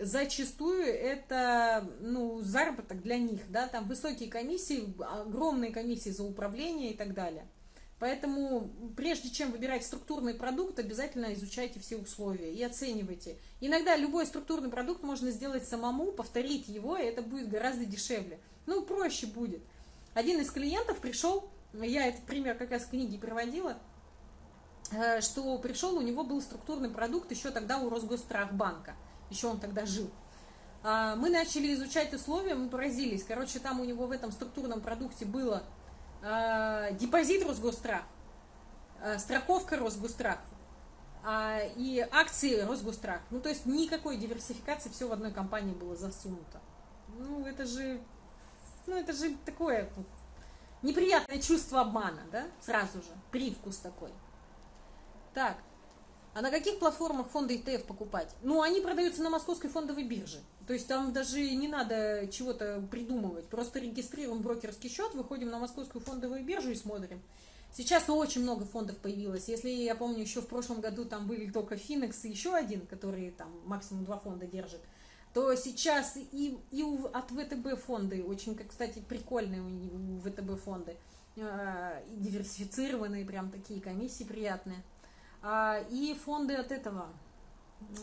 зачастую это ну, заработок для них, да, там высокие комиссии, огромные комиссии за управление и так далее. Поэтому, прежде чем выбирать структурный продукт, обязательно изучайте все условия и оценивайте. Иногда любой структурный продукт можно сделать самому, повторить его, и это будет гораздо дешевле. Ну, проще будет. Один из клиентов пришел, я этот пример как раз в книге приводила, э, что пришел, у него был структурный продукт еще тогда у Росгострахбанка, еще он тогда жил. А, мы начали изучать условия, мы поразились. Короче, там у него в этом структурном продукте было депозит Росгострах, э, страховка Росгострах э, и акции Росгострах. Ну, то есть никакой диверсификации, все в одной компании было засунуто. Ну, это же, ну, это же такое неприятное чувство обмана, да, сразу же, привкус такой. Так, а на каких платформах фонды ETF покупать? Ну, они продаются на московской фондовой бирже. То есть там даже не надо чего-то придумывать. Просто регистрируем брокерский счет, выходим на московскую фондовую биржу и смотрим. Сейчас очень много фондов появилось. Если я помню, еще в прошлом году там были только Финекс и еще один, который там максимум два фонда держит, то сейчас и, и от ВТБ фонды, очень, кстати, прикольные у, ВТБ фонды, э, диверсифицированные, прям такие комиссии приятные. А, и фонды от этого,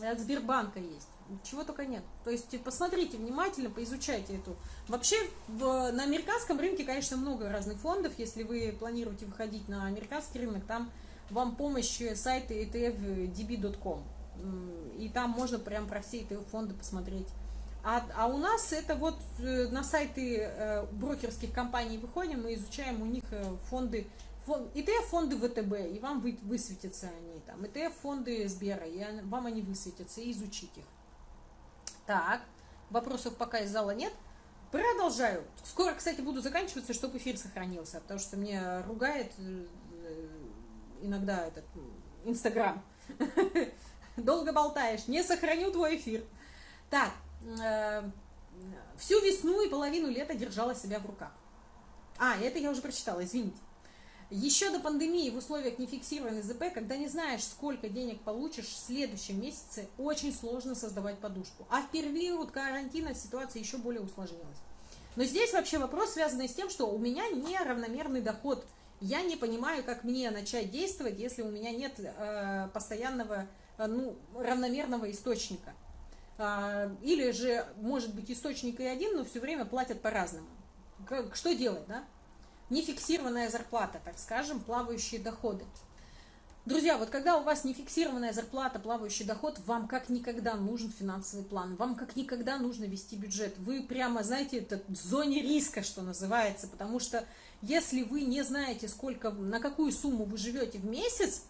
от Сбербанка есть. Чего только нет. То есть посмотрите внимательно, поизучайте эту. Вообще в, на американском рынке, конечно, много разных фондов. Если вы планируете выходить на американский рынок, там вам помощь сайта etfdb.com. И там можно прям про все эти фонды посмотреть. А, а у нас это вот э, на сайты э, брокерских компаний выходим, мы изучаем у них э, фонды, фонд, ETF-фонды ВТБ, и вам вы, высветятся они там, ETF-фонды Сбера, и вам они высветятся, и изучить их. Так, вопросов пока из зала нет. Продолжаю. Скоро, кстати, буду заканчиваться, чтобы эфир сохранился, потому что мне ругает иногда этот Инстаграм. *laughs* Долго болтаешь, не сохраню твой эфир. Так, э, всю весну и половину лета держала себя в руках. А, это я уже прочитала, извините. Еще до пандемии в условиях нефиксированной ЗП, когда не знаешь, сколько денег получишь в следующем месяце, очень сложно создавать подушку. А в период карантина ситуация еще более усложнилась. Но здесь вообще вопрос, связанный с тем, что у меня неравномерный доход. Я не понимаю, как мне начать действовать, если у меня нет э, постоянного, э, ну, равномерного источника. А, или же, может быть, источник и один, но все время платят по-разному. Что делать, да? Нефиксированная зарплата, так скажем, плавающие доходы. Друзья, вот когда у вас нефиксированная зарплата, плавающий доход, вам как никогда нужен финансовый план, вам как никогда нужно вести бюджет. Вы прямо, знаете, это в зоне риска, что называется, потому что если вы не знаете, сколько, на какую сумму вы живете в месяц,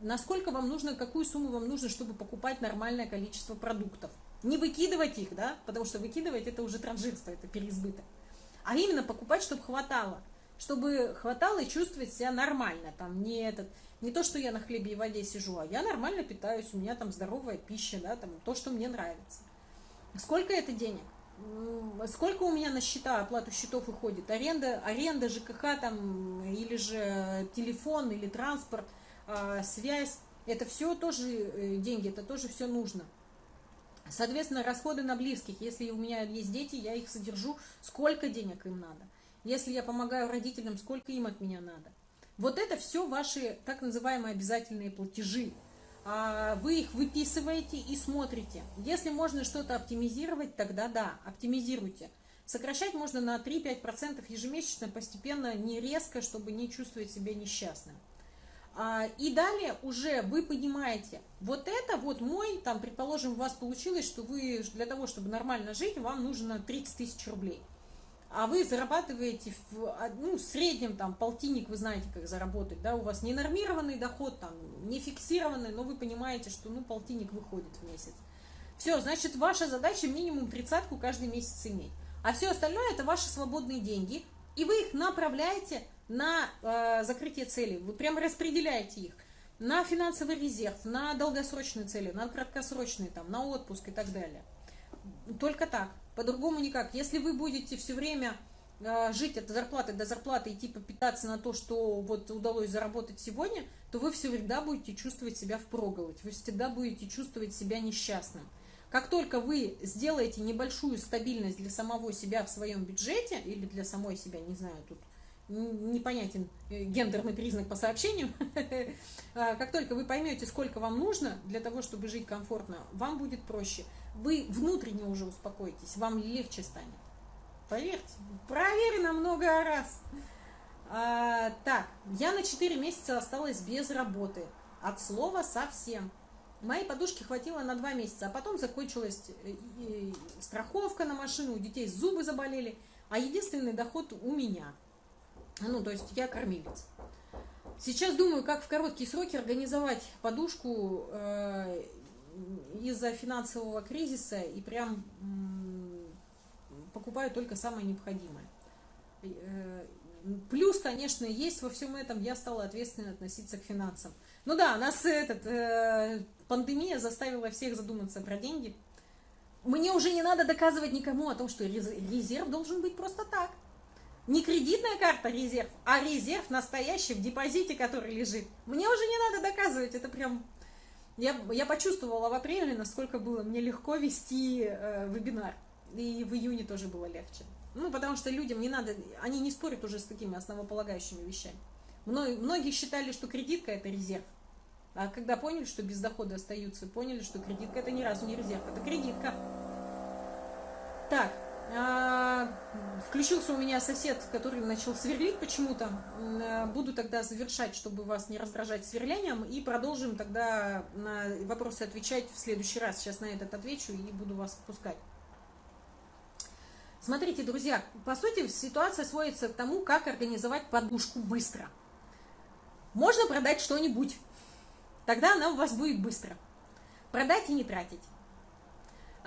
насколько вам нужно, какую сумму вам нужно, чтобы покупать нормальное количество продуктов. Не выкидывать их, да, потому что выкидывать это уже транжирство, это переизбыток. А именно покупать, чтобы хватало. Чтобы хватало и чувствовать себя нормально. Там не, этот, не то, что я на хлебе и воде сижу, а я нормально питаюсь, у меня там здоровая пища, да, там то, что мне нравится. Сколько это денег? Сколько у меня на счета оплату счетов уходит? Аренда, аренда ЖКХ там, или же телефон, или транспорт – а, связь, это все тоже э, деньги, это тоже все нужно. Соответственно, расходы на близких. Если у меня есть дети, я их содержу, сколько денег им надо. Если я помогаю родителям, сколько им от меня надо. Вот это все ваши так называемые обязательные платежи. А, вы их выписываете и смотрите. Если можно что-то оптимизировать, тогда да, оптимизируйте. Сокращать можно на 3-5% ежемесячно, постепенно, не резко, чтобы не чувствовать себя несчастным. А, и далее уже вы понимаете, вот это вот мой, там, предположим, у вас получилось, что вы для того, чтобы нормально жить, вам нужно 30 тысяч рублей. А вы зарабатываете в, а, ну, в среднем там полтинник, вы знаете, как заработать, да, у вас не нормированный доход, там, не фиксированный, но вы понимаете, что, ну, полтинник выходит в месяц. Все, значит, ваша задача минимум тридцатку каждый месяц иметь. А все остальное это ваши свободные деньги, и вы их направляете на э, закрытие целей, вы прямо распределяете их на финансовый резерв, на долгосрочные цели, на краткосрочные, там, на отпуск и так далее. Только так, по-другому никак. Если вы будете все время э, жить от зарплаты до зарплаты и типа питаться на то, что вот удалось заработать сегодня, то вы всегда будете чувствовать себя впроголодь, вы всегда будете чувствовать себя несчастным. Как только вы сделаете небольшую стабильность для самого себя в своем бюджете, или для самой себя, не знаю, тут непонятен э, гендерный признак по сообщению, а, *laughs* как только вы поймете, сколько вам нужно для того, чтобы жить комфортно, вам будет проще. Вы внутренне уже успокоитесь, вам легче станет. Поверьте, проверено много раз. А, так, я на 4 месяца осталась без работы. От слова совсем. Моей подушки хватило на 2 месяца, а потом закончилась э, страховка на машину, у детей зубы заболели, а единственный доход у меня – ну, то есть я кормилец. Сейчас думаю, как в короткие сроки организовать подушку э, из-за финансового кризиса и прям покупаю только самое необходимое. Э, плюс, конечно, есть во всем этом, я стала ответственно относиться к финансам. Ну да, нас этот, э, пандемия заставила всех задуматься про деньги. Мне уже не надо доказывать никому о том, что резерв должен быть просто так. Не кредитная карта резерв, а резерв настоящий в депозите, который лежит. Мне уже не надо доказывать, это прям Я, я почувствовала в апреле, насколько было мне легко вести э, вебинар. И в июне тоже было легче. Ну, потому что людям не надо, они не спорят уже с такими основополагающими вещами. Многие считали, что кредитка – это резерв. А когда поняли, что без дохода остаются, поняли, что кредитка – это ни разу не резерв, это кредитка. Так, включился у меня сосед, который начал сверлить почему-то. А, буду тогда завершать, чтобы вас не раздражать сверлением, и продолжим тогда на вопросы отвечать в следующий раз. Сейчас на этот отвечу и буду вас отпускать. Смотрите, друзья, по сути ситуация сводится к тому, как организовать подушку быстро. Можно продать что-нибудь, тогда она у вас будет быстро. Продать и не тратить.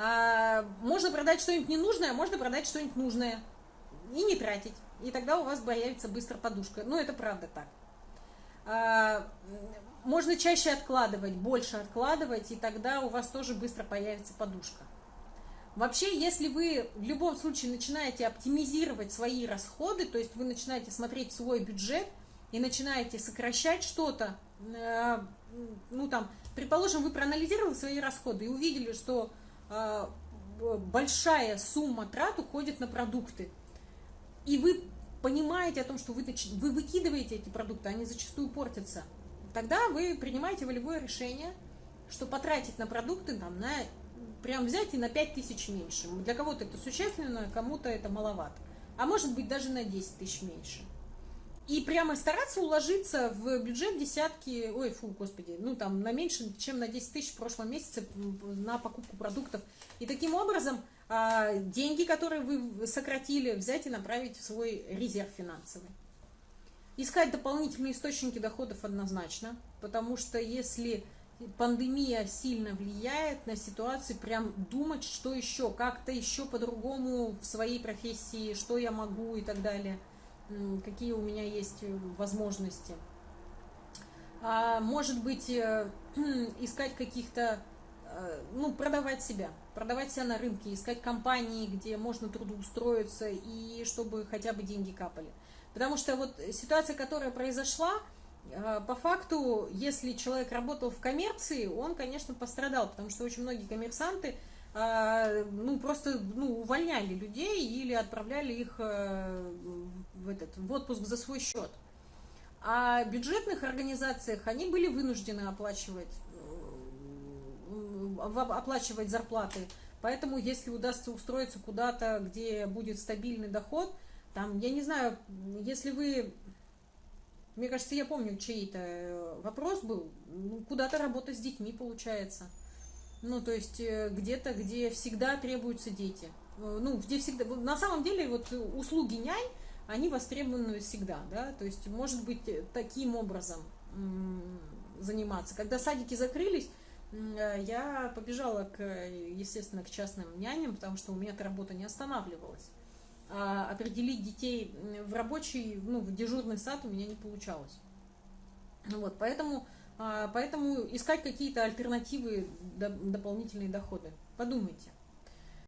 А, можно продать что-нибудь ненужное, можно продать что-нибудь нужное и не тратить. И тогда у вас появится быстро подушка. Ну, это правда так. А, можно чаще откладывать, больше откладывать, и тогда у вас тоже быстро появится подушка. Вообще, если вы в любом случае начинаете оптимизировать свои расходы, то есть вы начинаете смотреть свой бюджет и начинаете сокращать что-то, э, ну там, предположим, вы проанализировали свои расходы и увидели, что большая сумма трат уходит на продукты, и вы понимаете о том, что вы, вы выкидываете эти продукты, они зачастую портятся, тогда вы принимаете волевое решение, что потратить на продукты там, на прям взять и на 5 тысяч меньше. Для кого-то это существенно, кому-то это маловато. А может быть даже на 10 тысяч меньше. И прямо стараться уложиться в бюджет десятки, ой, фу, господи, ну там на меньше, чем на 10 тысяч в прошлом месяце на покупку продуктов. И таким образом а, деньги, которые вы сократили, взять и направить в свой резерв финансовый. Искать дополнительные источники доходов однозначно, потому что если пандемия сильно влияет на ситуацию, прям думать, что еще, как-то еще по-другому в своей профессии, что я могу и так далее, какие у меня есть э, возможности. А, может быть, э, *clears throat* искать каких-то, э, ну, продавать себя, продавать себя на рынке, искать компании, где можно трудоустроиться и чтобы хотя бы деньги капали. Потому что вот ситуация, которая произошла, по факту, если человек работал в коммерции, он, конечно, пострадал, потому что очень многие коммерсанты ну, просто ну, увольняли людей или отправляли их э, в, этот, в отпуск за свой счет. А бюджетных организациях они были вынуждены оплачивать, э, оплачивать зарплаты. Поэтому, если удастся устроиться куда-то, где будет стабильный доход, там, я не знаю, если вы мне кажется, я помню, чей-то э, вопрос был, ну, куда-то работать с детьми получается. Ну, то есть э, где-то, где всегда требуются дети. Э, ну, где всегда... На самом деле, вот услуги нянь, они востребованы всегда, да, то есть, может быть, таким образом заниматься. Когда садики закрылись, я побежала, к, естественно, к частным няням, потому что у меня эта работа не останавливалась. А определить детей в рабочий, ну, в дежурный сад у меня не получалось. Вот, поэтому, поэтому искать какие-то альтернативы, дополнительные доходы. Подумайте.